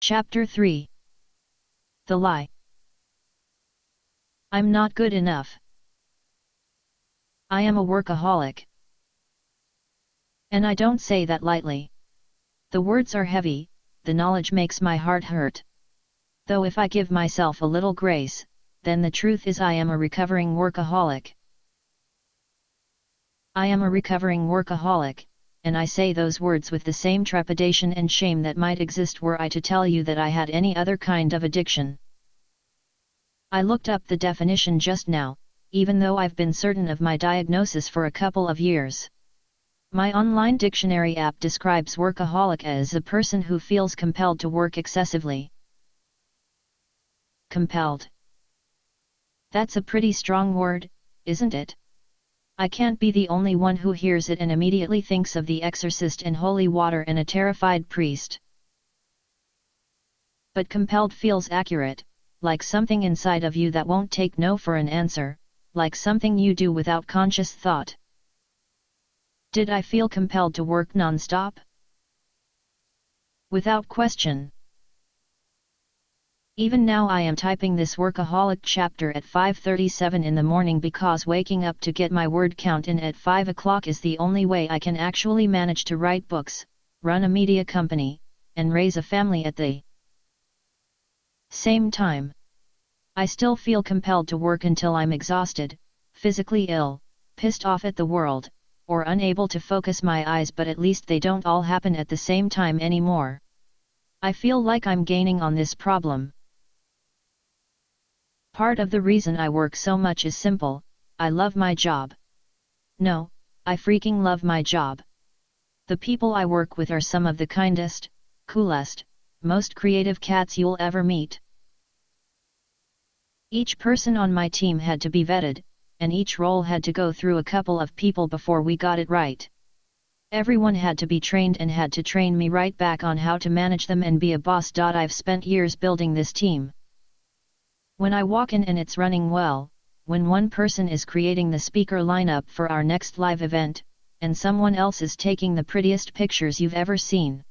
Chapter 3 The Lie I'm not good enough. I am a workaholic. And I don't say that lightly. The words are heavy, the knowledge makes my heart hurt. Though if I give myself a little grace, then the truth is I am a recovering workaholic. I am a recovering workaholic, and I say those words with the same trepidation and shame that might exist were I to tell you that I had any other kind of addiction. I looked up the definition just now, even though I've been certain of my diagnosis for a couple of years. My online dictionary app describes workaholic as a person who feels compelled to work excessively. Compelled. That's a pretty strong word, isn't it? I can't be the only one who hears it and immediately thinks of the exorcist and holy water and a terrified priest. But compelled feels accurate, like something inside of you that won't take no for an answer, like something you do without conscious thought. Did I feel compelled to work non-stop? Without question. Even now I am typing this workaholic chapter at 5.37 in the morning because waking up to get my word count in at 5 o'clock is the only way I can actually manage to write books, run a media company, and raise a family at the same time. I still feel compelled to work until I'm exhausted, physically ill, pissed off at the world, or unable to focus my eyes but at least they don't all happen at the same time anymore. I feel like I'm gaining on this problem. Part of the reason I work so much is simple, I love my job. No, I freaking love my job. The people I work with are some of the kindest, coolest, most creative cats you'll ever meet. Each person on my team had to be vetted, and each role had to go through a couple of people before we got it right. Everyone had to be trained and had to train me right back on how to manage them and be a boss. I've spent years building this team. When I walk in and it's running well, when one person is creating the speaker lineup for our next live event, and someone else is taking the prettiest pictures you've ever seen.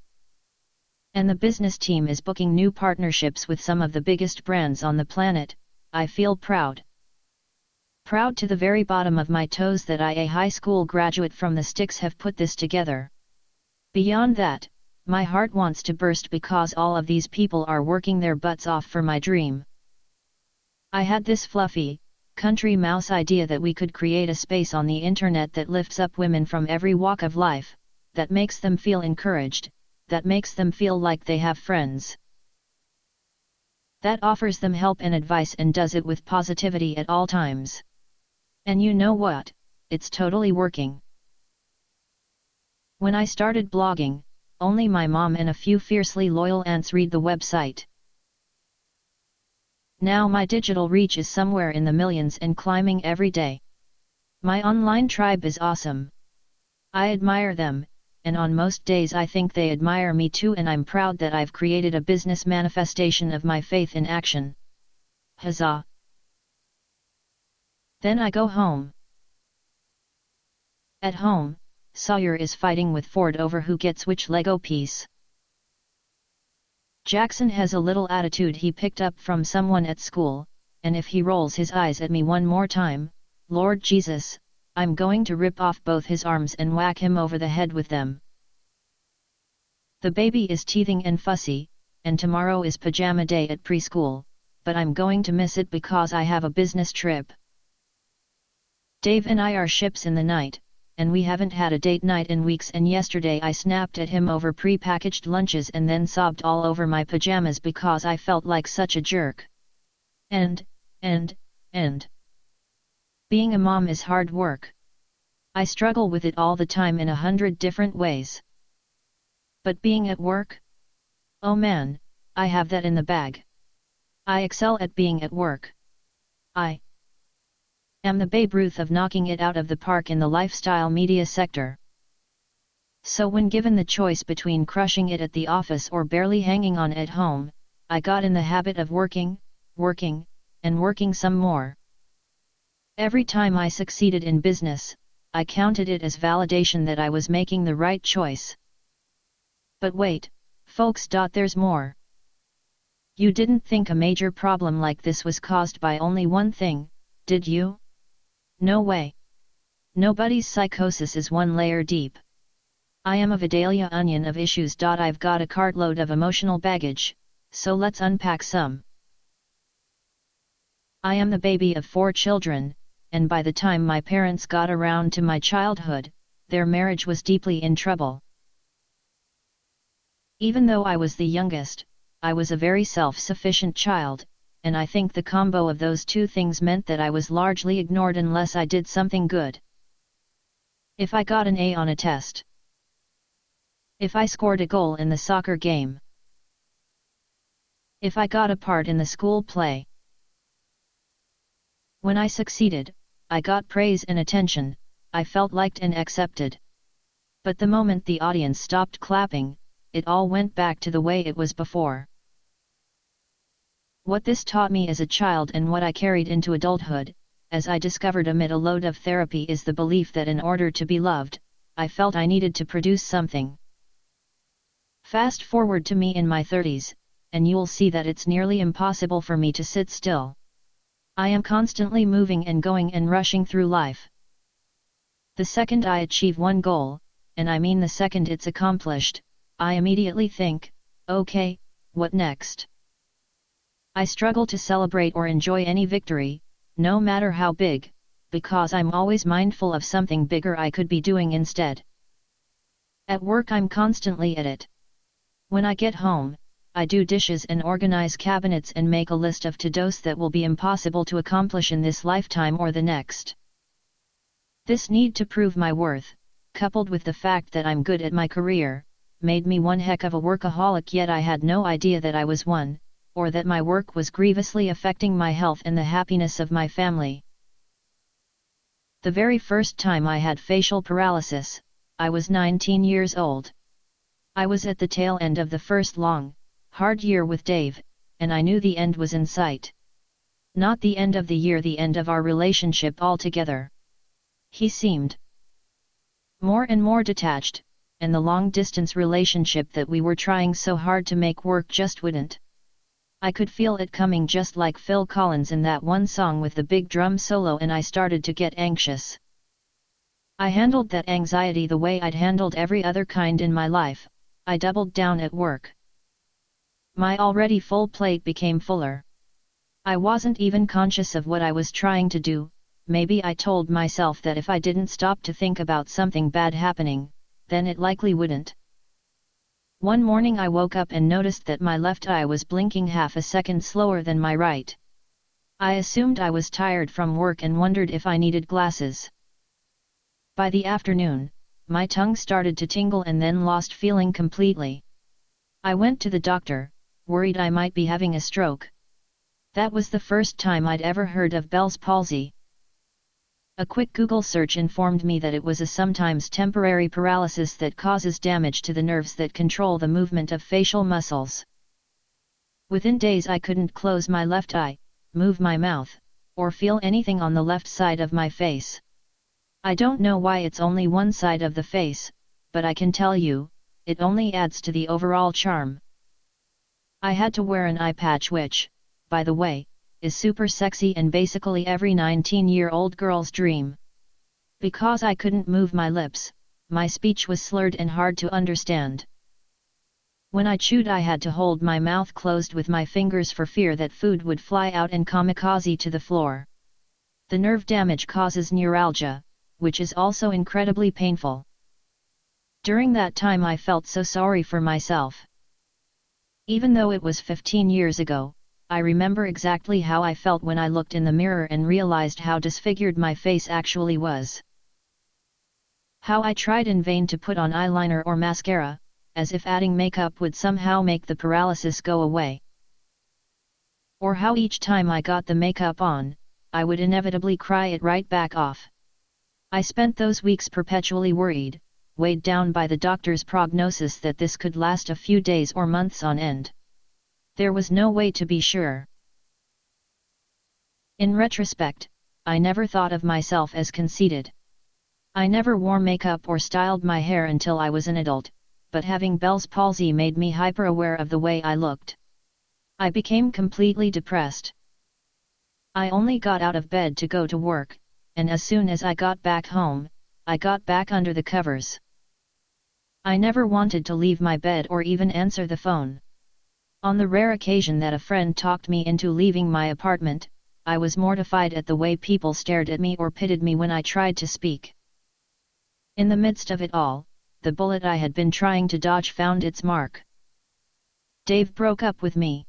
And the business team is booking new partnerships with some of the biggest brands on the planet, I feel proud. Proud to the very bottom of my toes that I, a high school graduate from the sticks, have put this together. Beyond that, my heart wants to burst because all of these people are working their butts off for my dream. I had this fluffy, country mouse idea that we could create a space on the internet that lifts up women from every walk of life, that makes them feel encouraged, that makes them feel like they have friends. That offers them help and advice and does it with positivity at all times. And you know what, it's totally working. When I started blogging, only my mom and a few fiercely loyal aunts read the website. Now my digital reach is somewhere in the millions and climbing every day. My online tribe is awesome. I admire them, and on most days I think they admire me too and I'm proud that I've created a business manifestation of my faith in action. Huzzah! Then I go home. At home, Sawyer is fighting with Ford over who gets which Lego piece. Jackson has a little attitude he picked up from someone at school, and if he rolls his eyes at me one more time, Lord Jesus, I'm going to rip off both his arms and whack him over the head with them. The baby is teething and fussy, and tomorrow is pajama day at preschool, but I'm going to miss it because I have a business trip. Dave and I are ships in the night, and we haven't had a date night in weeks and yesterday I snapped at him over pre-packaged lunches and then sobbed all over my pajamas because I felt like such a jerk. And, and, and. Being a mom is hard work. I struggle with it all the time in a hundred different ways. But being at work? Oh man, I have that in the bag. I excel at being at work. I am the Babe Ruth of knocking it out of the park in the lifestyle media sector. So when given the choice between crushing it at the office or barely hanging on at home, I got in the habit of working, working, and working some more. Every time I succeeded in business, I counted it as validation that I was making the right choice. But wait, folks. There's more. You didn't think a major problem like this was caused by only one thing, did you? No way. Nobody's psychosis is one layer deep. I am a Vidalia onion of issues. I've got a cartload of emotional baggage, so let's unpack some. I am the baby of four children, and by the time my parents got around to my childhood, their marriage was deeply in trouble. Even though I was the youngest, I was a very self-sufficient child, and I think the combo of those two things meant that I was largely ignored unless I did something good. If I got an A on a test. If I scored a goal in the soccer game. If I got a part in the school play. When I succeeded, I got praise and attention, I felt liked and accepted. But the moment the audience stopped clapping, it all went back to the way it was before. What this taught me as a child and what I carried into adulthood, as I discovered amid a load of therapy is the belief that in order to be loved, I felt I needed to produce something. Fast forward to me in my 30s, and you'll see that it's nearly impossible for me to sit still. I am constantly moving and going and rushing through life. The second I achieve one goal, and I mean the second it's accomplished, I immediately think, okay, what next? I struggle to celebrate or enjoy any victory, no matter how big, because I'm always mindful of something bigger I could be doing instead. At work I'm constantly at it. When I get home, I do dishes and organize cabinets and make a list of to-dos that will be impossible to accomplish in this lifetime or the next. This need to prove my worth, coupled with the fact that I'm good at my career, made me one heck of a workaholic yet I had no idea that I was one, or that my work was grievously affecting my health and the happiness of my family. The very first time I had facial paralysis, I was 19 years old. I was at the tail end of the first long, hard year with Dave, and I knew the end was in sight. Not the end of the year the end of our relationship altogether. He seemed more and more detached, and the long-distance relationship that we were trying so hard to make work just wouldn't. I could feel it coming just like Phil Collins in that one song with the big drum solo and I started to get anxious. I handled that anxiety the way I'd handled every other kind in my life, I doubled down at work. My already full plate became fuller. I wasn't even conscious of what I was trying to do, maybe I told myself that if I didn't stop to think about something bad happening, then it likely wouldn't. One morning I woke up and noticed that my left eye was blinking half a second slower than my right. I assumed I was tired from work and wondered if I needed glasses. By the afternoon, my tongue started to tingle and then lost feeling completely. I went to the doctor, worried I might be having a stroke. That was the first time I'd ever heard of Bell's palsy. A quick Google search informed me that it was a sometimes temporary paralysis that causes damage to the nerves that control the movement of facial muscles. Within days I couldn't close my left eye, move my mouth, or feel anything on the left side of my face. I don't know why it's only one side of the face, but I can tell you, it only adds to the overall charm. I had to wear an eye patch which, by the way, is super sexy and basically every 19-year-old girl's dream. Because I couldn't move my lips, my speech was slurred and hard to understand. When I chewed I had to hold my mouth closed with my fingers for fear that food would fly out and kamikaze to the floor. The nerve damage causes neuralgia, which is also incredibly painful. During that time I felt so sorry for myself. Even though it was 15 years ago, I remember exactly how I felt when I looked in the mirror and realized how disfigured my face actually was. How I tried in vain to put on eyeliner or mascara, as if adding makeup would somehow make the paralysis go away. Or how each time I got the makeup on, I would inevitably cry it right back off. I spent those weeks perpetually worried, weighed down by the doctor's prognosis that this could last a few days or months on end. There was no way to be sure. In retrospect, I never thought of myself as conceited. I never wore makeup or styled my hair until I was an adult, but having Bell's palsy made me hyper-aware of the way I looked. I became completely depressed. I only got out of bed to go to work, and as soon as I got back home, I got back under the covers. I never wanted to leave my bed or even answer the phone. On the rare occasion that a friend talked me into leaving my apartment, I was mortified at the way people stared at me or pitied me when I tried to speak. In the midst of it all, the bullet I had been trying to dodge found its mark. Dave broke up with me.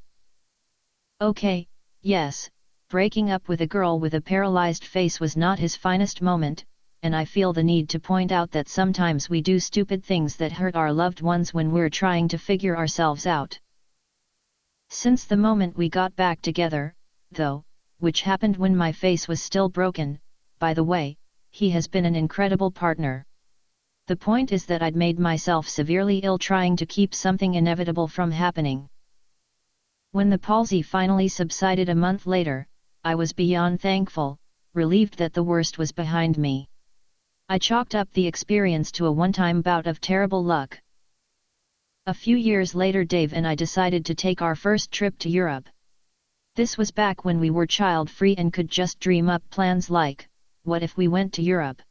Okay, yes, breaking up with a girl with a paralyzed face was not his finest moment, and I feel the need to point out that sometimes we do stupid things that hurt our loved ones when we're trying to figure ourselves out. Since the moment we got back together, though, which happened when my face was still broken, by the way, he has been an incredible partner. The point is that I'd made myself severely ill trying to keep something inevitable from happening. When the palsy finally subsided a month later, I was beyond thankful, relieved that the worst was behind me. I chalked up the experience to a one-time bout of terrible luck. A few years later Dave and I decided to take our first trip to Europe. This was back when we were child-free and could just dream up plans like, what if we went to Europe?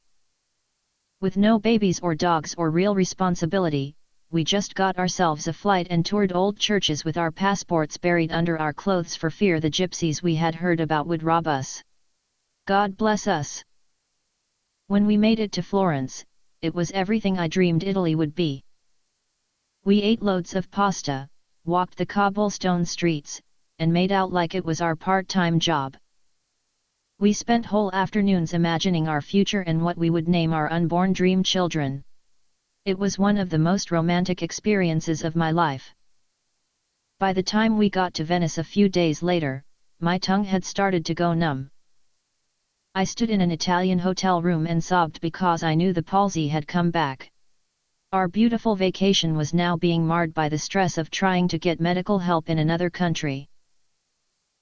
With no babies or dogs or real responsibility, we just got ourselves a flight and toured old churches with our passports buried under our clothes for fear the gypsies we had heard about would rob us. God bless us! When we made it to Florence, it was everything I dreamed Italy would be. We ate loads of pasta, walked the cobblestone streets, and made out like it was our part-time job. We spent whole afternoons imagining our future and what we would name our unborn dream children. It was one of the most romantic experiences of my life. By the time we got to Venice a few days later, my tongue had started to go numb. I stood in an Italian hotel room and sobbed because I knew the palsy had come back. Our beautiful vacation was now being marred by the stress of trying to get medical help in another country.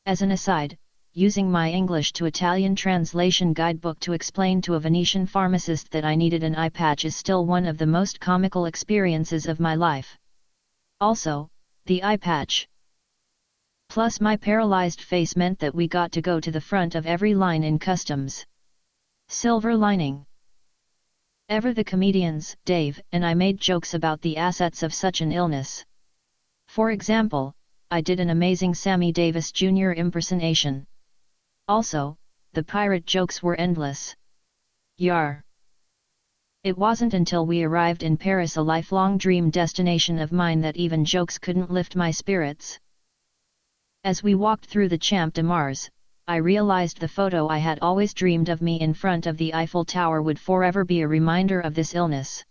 As an aside, using my English to Italian translation guidebook to explain to a Venetian pharmacist that I needed an eye patch is still one of the most comical experiences of my life. Also, the eye patch. Plus my paralyzed face meant that we got to go to the front of every line in customs. Silver lining. Ever the comedians, Dave and I made jokes about the assets of such an illness. For example, I did an amazing Sammy Davis Jr. impersonation. Also, the pirate jokes were endless. Yar! It wasn't until we arrived in Paris a lifelong dream destination of mine that even jokes couldn't lift my spirits. As we walked through the Champ de Mars, I realized the photo I had always dreamed of me in front of the Eiffel Tower would forever be a reminder of this illness.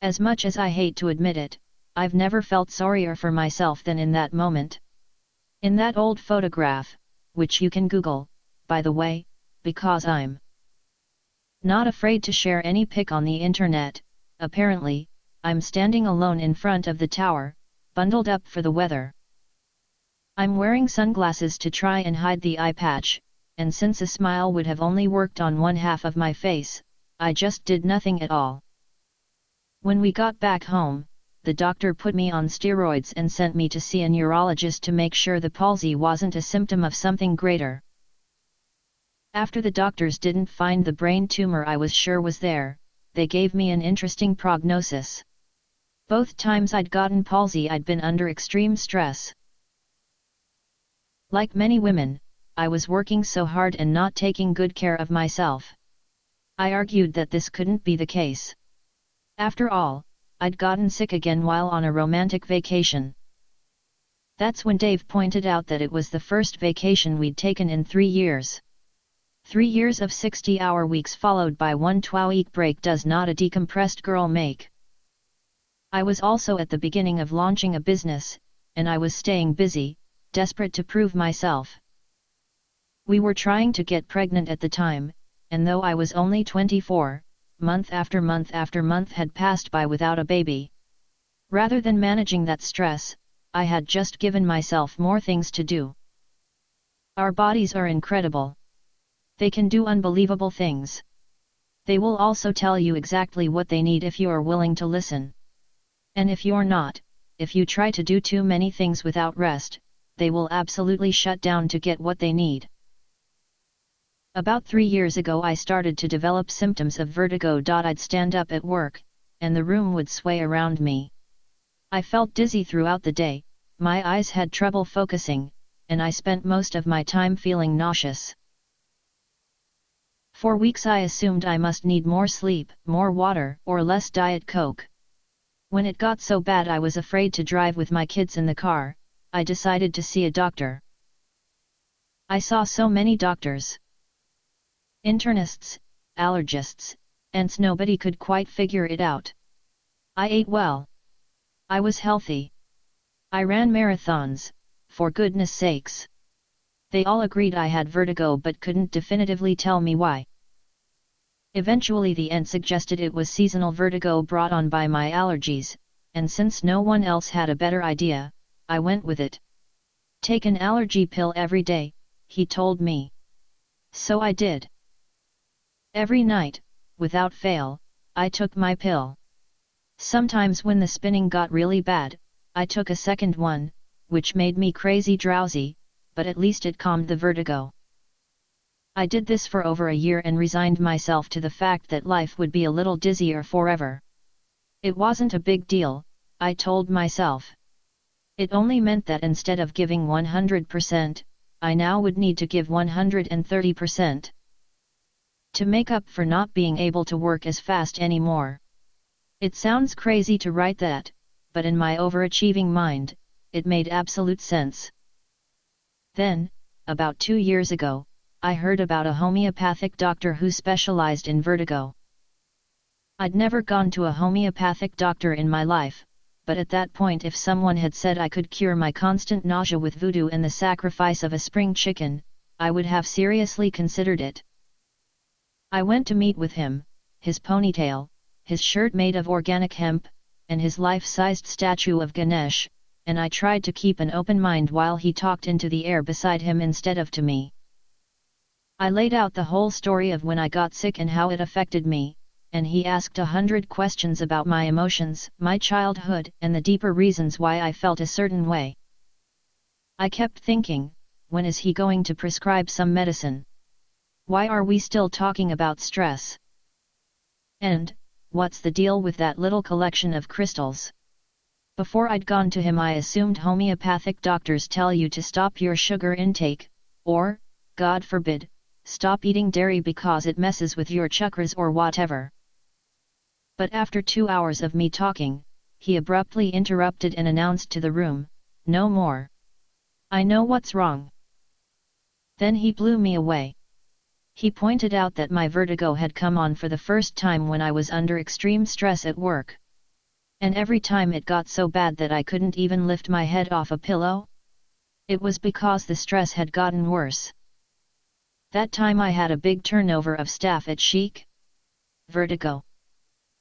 As much as I hate to admit it, I've never felt sorrier for myself than in that moment. In that old photograph, which you can Google, by the way, because I'm not afraid to share any pic on the internet, apparently, I'm standing alone in front of the tower, bundled up for the weather. I'm wearing sunglasses to try and hide the eye patch, and since a smile would have only worked on one half of my face, I just did nothing at all. When we got back home, the doctor put me on steroids and sent me to see a neurologist to make sure the palsy wasn't a symptom of something greater. After the doctors didn't find the brain tumor I was sure was there, they gave me an interesting prognosis. Both times I'd gotten palsy I'd been under extreme stress. Like many women, I was working so hard and not taking good care of myself. I argued that this couldn't be the case. After all, I'd gotten sick again while on a romantic vacation. That's when Dave pointed out that it was the first vacation we'd taken in three years. Three years of 60-hour weeks followed by one 12-week break does not a decompressed girl make. I was also at the beginning of launching a business, and I was staying busy, desperate to prove myself. We were trying to get pregnant at the time, and though I was only 24, month after month after month had passed by without a baby. Rather than managing that stress, I had just given myself more things to do. Our bodies are incredible. They can do unbelievable things. They will also tell you exactly what they need if you are willing to listen. And if you're not, if you try to do too many things without rest, they will absolutely shut down to get what they need. About three years ago I started to develop symptoms of vertigo. I'd stand up at work, and the room would sway around me. I felt dizzy throughout the day, my eyes had trouble focusing, and I spent most of my time feeling nauseous. For weeks I assumed I must need more sleep, more water, or less Diet Coke. When it got so bad I was afraid to drive with my kids in the car, I decided to see a doctor. I saw so many doctors. Internists, allergists, and nobody could quite figure it out. I ate well. I was healthy. I ran marathons, for goodness sakes. They all agreed I had vertigo but couldn't definitively tell me why. Eventually the ENT suggested it was seasonal vertigo brought on by my allergies, and since no one else had a better idea, I went with it. Take an allergy pill every day, he told me. So I did. Every night, without fail, I took my pill. Sometimes when the spinning got really bad, I took a second one, which made me crazy drowsy, but at least it calmed the vertigo. I did this for over a year and resigned myself to the fact that life would be a little dizzier forever. It wasn't a big deal, I told myself. It only meant that instead of giving 100%, I now would need to give 130%. To make up for not being able to work as fast anymore. It sounds crazy to write that, but in my overachieving mind, it made absolute sense. Then, about two years ago, I heard about a homeopathic doctor who specialized in vertigo. I'd never gone to a homeopathic doctor in my life, but at that point if someone had said I could cure my constant nausea with voodoo and the sacrifice of a spring chicken, I would have seriously considered it. I went to meet with him, his ponytail, his shirt made of organic hemp, and his life-sized statue of Ganesh, and I tried to keep an open mind while he talked into the air beside him instead of to me. I laid out the whole story of when I got sick and how it affected me, and he asked a hundred questions about my emotions, my childhood, and the deeper reasons why I felt a certain way. I kept thinking, when is he going to prescribe some medicine? Why are we still talking about stress? And, what's the deal with that little collection of crystals? Before I'd gone to him I assumed homeopathic doctors tell you to stop your sugar intake, or, God forbid, stop eating dairy because it messes with your chakras or whatever. But after two hours of me talking, he abruptly interrupted and announced to the room, no more. I know what's wrong. Then he blew me away. He pointed out that my vertigo had come on for the first time when I was under extreme stress at work. And every time it got so bad that I couldn't even lift my head off a pillow? It was because the stress had gotten worse. That time I had a big turnover of staff at Chic. Vertigo.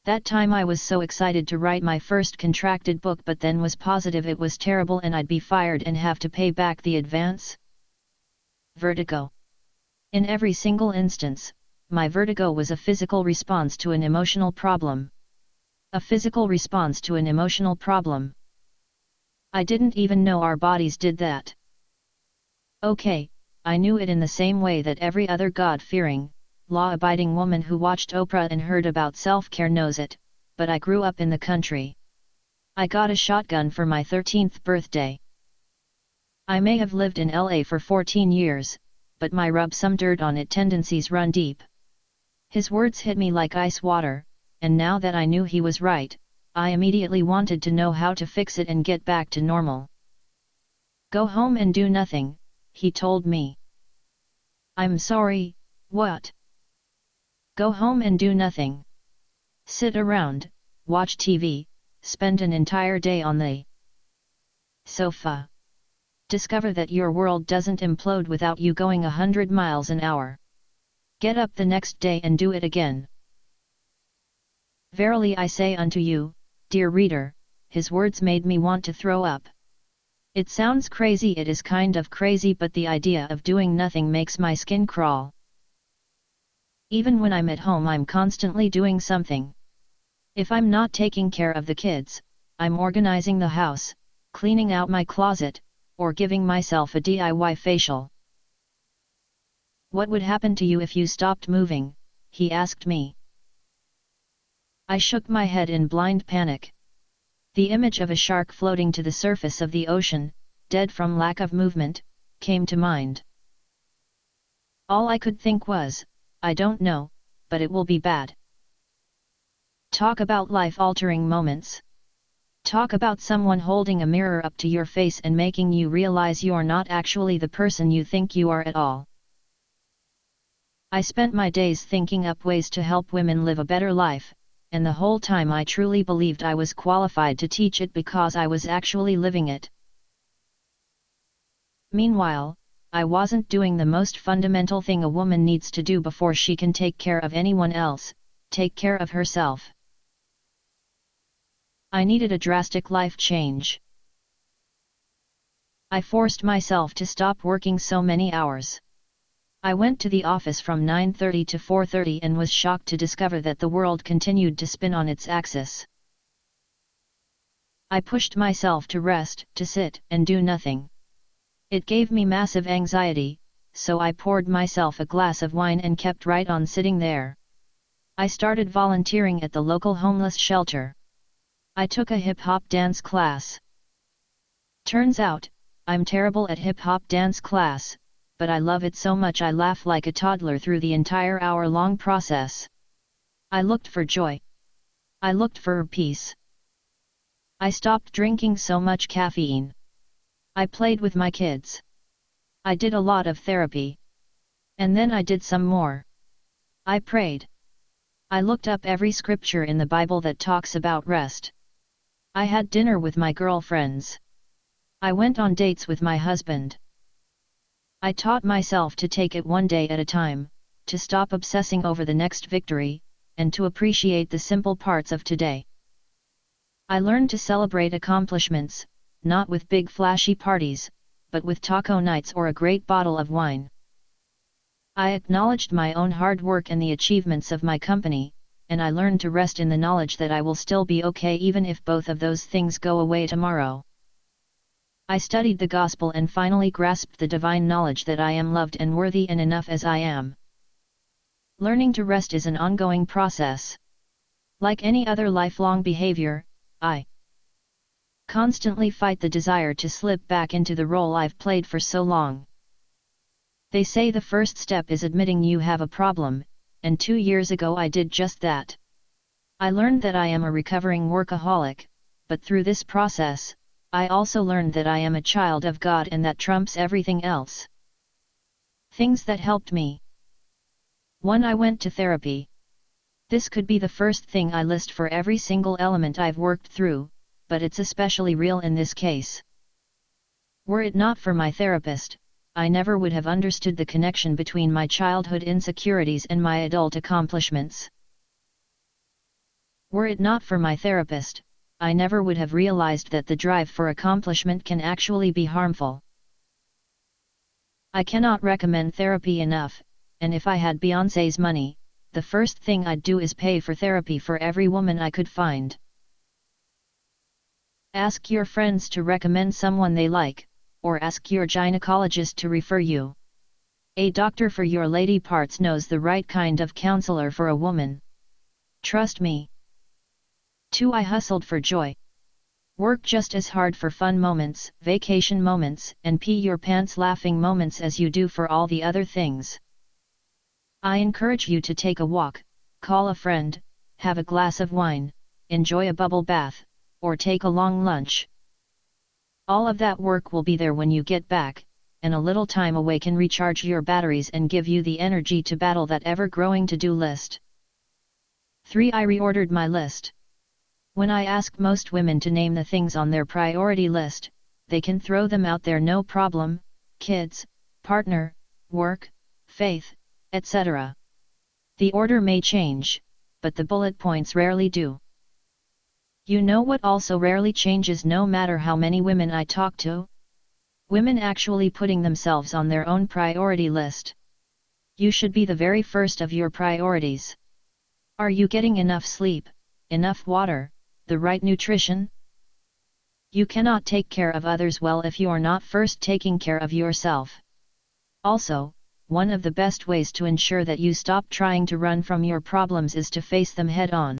That time I was so excited to write my first contracted book but then was positive it was terrible and I'd be fired and have to pay back the advance. Vertigo. In every single instance, my vertigo was a physical response to an emotional problem. A physical response to an emotional problem. I didn't even know our bodies did that. Okay, I knew it in the same way that every other God-fearing, law-abiding woman who watched Oprah and heard about self-care knows it, but I grew up in the country. I got a shotgun for my 13th birthday. I may have lived in LA for 14 years, but my rub some dirt on it tendencies run deep. His words hit me like ice water, and now that I knew he was right, I immediately wanted to know how to fix it and get back to normal. Go home and do nothing, he told me. I'm sorry, what? Go home and do nothing. Sit around, watch TV, spend an entire day on the sofa discover that your world doesn't implode without you going a hundred miles an hour. Get up the next day and do it again. Verily I say unto you, dear reader, his words made me want to throw up. It sounds crazy it is kind of crazy but the idea of doing nothing makes my skin crawl. Even when I'm at home I'm constantly doing something. If I'm not taking care of the kids, I'm organizing the house, cleaning out my closet, or giving myself a DIY facial. What would happen to you if you stopped moving? he asked me. I shook my head in blind panic. The image of a shark floating to the surface of the ocean, dead from lack of movement, came to mind. All I could think was, I don't know, but it will be bad. Talk about life-altering moments. Talk about someone holding a mirror up to your face and making you realize you're not actually the person you think you are at all. I spent my days thinking up ways to help women live a better life, and the whole time I truly believed I was qualified to teach it because I was actually living it. Meanwhile, I wasn't doing the most fundamental thing a woman needs to do before she can take care of anyone else, take care of herself. I needed a drastic life change. I forced myself to stop working so many hours. I went to the office from 9.30 to 4.30 and was shocked to discover that the world continued to spin on its axis. I pushed myself to rest, to sit and do nothing. It gave me massive anxiety, so I poured myself a glass of wine and kept right on sitting there. I started volunteering at the local homeless shelter. I took a hip-hop dance class. Turns out, I'm terrible at hip-hop dance class, but I love it so much I laugh like a toddler through the entire hour-long process. I looked for joy. I looked for peace. I stopped drinking so much caffeine. I played with my kids. I did a lot of therapy. And then I did some more. I prayed. I looked up every scripture in the Bible that talks about rest. I had dinner with my girlfriends. I went on dates with my husband. I taught myself to take it one day at a time, to stop obsessing over the next victory, and to appreciate the simple parts of today. I learned to celebrate accomplishments, not with big flashy parties, but with taco nights or a great bottle of wine. I acknowledged my own hard work and the achievements of my company, and I learned to rest in the knowledge that I will still be okay even if both of those things go away tomorrow. I studied the Gospel and finally grasped the divine knowledge that I am loved and worthy and enough as I am. Learning to rest is an ongoing process. Like any other lifelong behavior, I constantly fight the desire to slip back into the role I've played for so long. They say the first step is admitting you have a problem, and two years ago I did just that. I learned that I am a recovering workaholic, but through this process, I also learned that I am a child of God and that trumps everything else. Things that helped me. 1. I went to therapy. This could be the first thing I list for every single element I've worked through, but it's especially real in this case. Were it not for my therapist, I never would have understood the connection between my childhood insecurities and my adult accomplishments. Were it not for my therapist, I never would have realized that the drive for accomplishment can actually be harmful. I cannot recommend therapy enough, and if I had Beyonce's money, the first thing I'd do is pay for therapy for every woman I could find. Ask your friends to recommend someone they like, or ask your gynecologist to refer you. A doctor for your lady parts knows the right kind of counselor for a woman. Trust me. 2. I hustled for joy. Work just as hard for fun moments, vacation moments, and pee your pants laughing moments as you do for all the other things. I encourage you to take a walk, call a friend, have a glass of wine, enjoy a bubble bath, or take a long lunch. All of that work will be there when you get back, and a little time away can recharge your batteries and give you the energy to battle that ever-growing to-do list. 3. I reordered my list. When I ask most women to name the things on their priority list, they can throw them out there no problem, kids, partner, work, faith, etc. The order may change, but the bullet points rarely do. You know what also rarely changes no matter how many women I talk to? Women actually putting themselves on their own priority list. You should be the very first of your priorities. Are you getting enough sleep, enough water, the right nutrition? You cannot take care of others well if you are not first taking care of yourself. Also, one of the best ways to ensure that you stop trying to run from your problems is to face them head on.